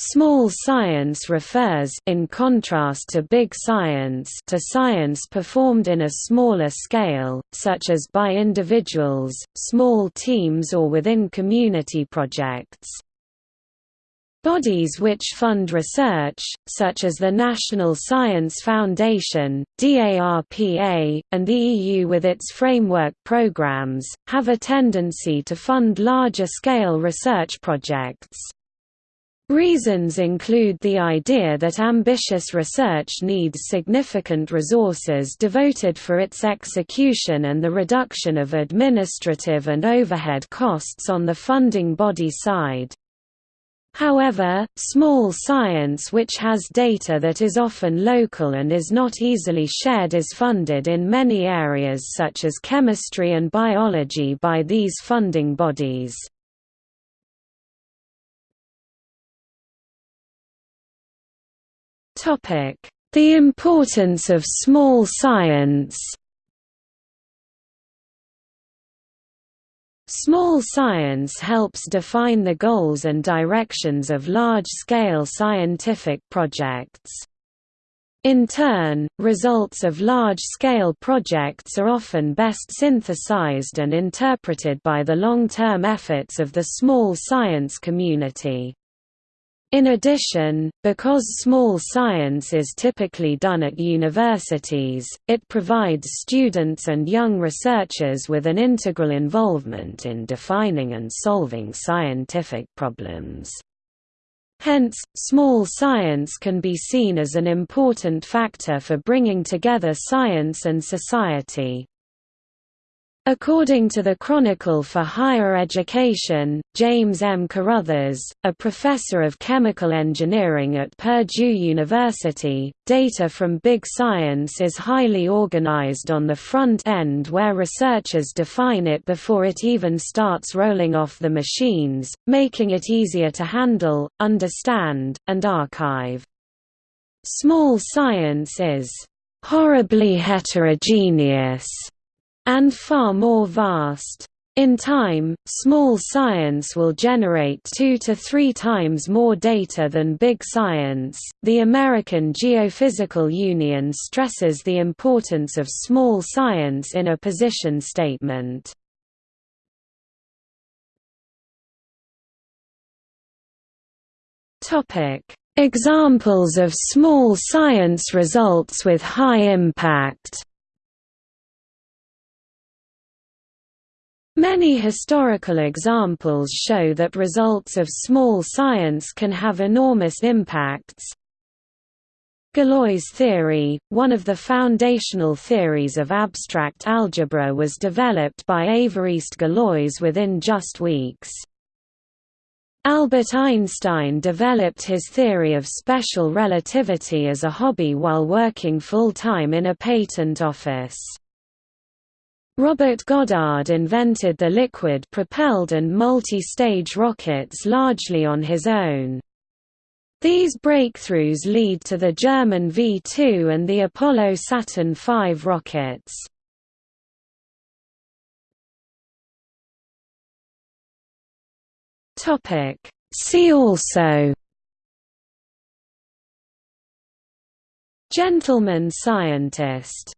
Small science refers in contrast to big science to science performed in a smaller scale, such as by individuals, small teams or within community projects. Bodies which fund research, such as the National Science Foundation, DARPA, and the EU with its framework programs, have a tendency to fund larger-scale research projects. Reasons include the idea that ambitious research needs significant resources devoted for its execution and the reduction of administrative and overhead costs on the funding body side. However, small science which has data that is often local and is not easily shared is funded in many areas such as chemistry and biology by these funding bodies. The importance of small science Small science helps define the goals and directions of large-scale scientific projects. In turn, results of large-scale projects are often best synthesized and interpreted by the long-term efforts of the small science community. In addition, because small science is typically done at universities, it provides students and young researchers with an integral involvement in defining and solving scientific problems. Hence, small science can be seen as an important factor for bringing together science and society. According to the Chronicle for Higher Education, James M. Caruthers, a professor of chemical engineering at Purdue University, data from big science is highly organized on the front end where researchers define it before it even starts rolling off the machines, making it easier to handle, understand, and archive. Small science is horribly heterogeneous and far more vast. In time, small science will generate two to three times more data than big science. The American Geophysical Union stresses the importance of small science in a position statement. Topic: Examples of small science results with high impact. Many historical examples show that results of small science can have enormous impacts. Galois theory, one of the foundational theories of abstract algebra was developed by Évariste Galois within just weeks. Albert Einstein developed his theory of special relativity as a hobby while working full-time in a patent office. Robert Goddard invented the liquid-propelled and multi-stage rockets largely on his own. These breakthroughs lead to the German V-2 and the Apollo-Saturn V rockets. See also Gentleman scientist